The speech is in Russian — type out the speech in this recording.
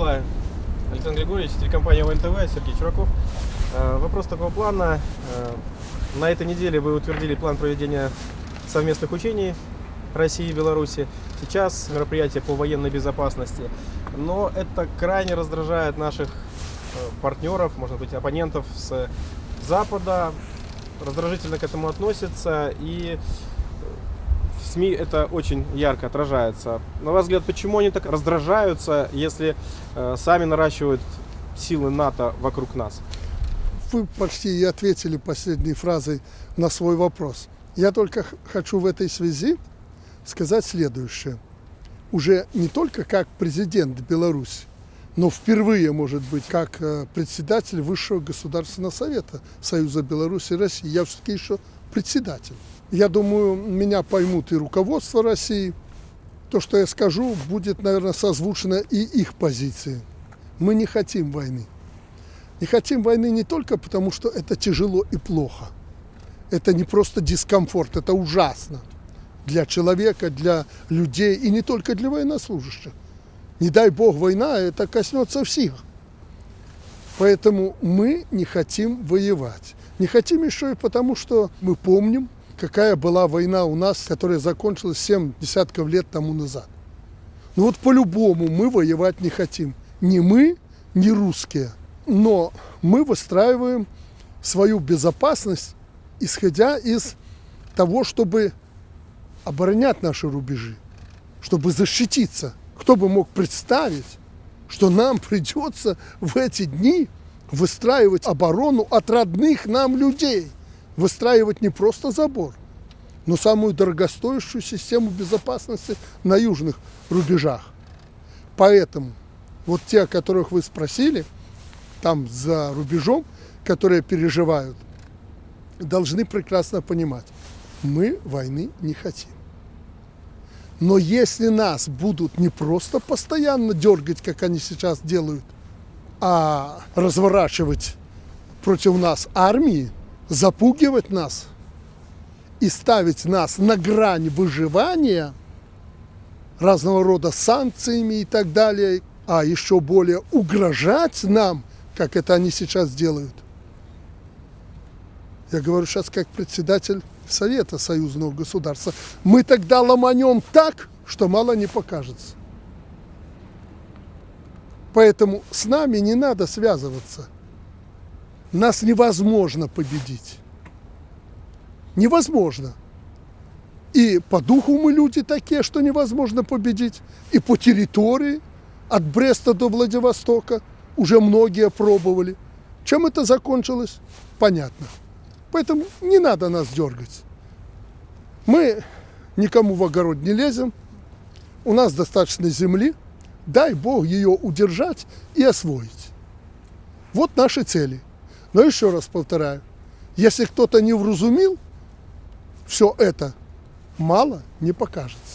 Николай, Александр Григорьевич, телекомпания ВНТВ, Сергей Чураков. Э, Вопрос такого плана. Э, На этой неделе вы утвердили план проведения совместных учений России и Беларуси. Сейчас мероприятие по военной безопасности. Но это крайне раздражает наших э, партнеров, может быть, оппонентов с Запада. Раздражительно к этому относятся и СМИ это очень ярко отражается. На ваш взгляд, почему они так раздражаются, если э, сами наращивают силы НАТО вокруг нас? Вы почти и ответили последней фразой на свой вопрос. Я только хочу в этой связи сказать следующее. Уже не только как президент Беларуси, но впервые, может быть, как э, председатель Высшего Государственного Совета Союза Беларуси и России. Я все-таки еще председатель. Я думаю, меня поймут и руководство России. То, что я скажу, будет, наверное, созвучно и их позиции. Мы не хотим войны. Не хотим войны не только потому, что это тяжело и плохо. Это не просто дискомфорт, это ужасно для человека, для людей и не только для военнослужащих. Не дай бог война, это коснется всех. Поэтому мы не хотим воевать. Не хотим еще и потому, что мы помним, какая была война у нас, которая закончилась 7 десятков лет тому назад. Ну вот по-любому мы воевать не хотим. Ни мы, ни русские. Но мы выстраиваем свою безопасность, исходя из того, чтобы оборонять наши рубежи, чтобы защититься. Кто бы мог представить, что нам придется в эти дни выстраивать оборону от родных нам людей. Выстраивать не просто забор, но самую дорогостоящую систему безопасности на южных рубежах. Поэтому вот те, о которых вы спросили, там за рубежом, которые переживают, должны прекрасно понимать, мы войны не хотим. Но если нас будут не просто постоянно дергать, как они сейчас делают, а разворачивать против нас армии, запугивать нас и ставить нас на грань выживания разного рода санкциями и так далее, а еще более угрожать нам, как это они сейчас делают. Я говорю сейчас как председатель Совета союзного государства. Мы тогда ломанем так, что мало не покажется. Поэтому с нами не надо связываться. Нас невозможно победить. Невозможно. И по духу мы люди такие, что невозможно победить. И по территории, от Бреста до Владивостока, уже многие пробовали. Чем это закончилось? Понятно. Поэтому не надо нас дергать. Мы никому в огород не лезем. У нас достаточно земли. Дай Бог ее удержать и освоить. Вот наши цели. Но еще раз повторяю, если кто-то не вразумил, все это мало не покажется.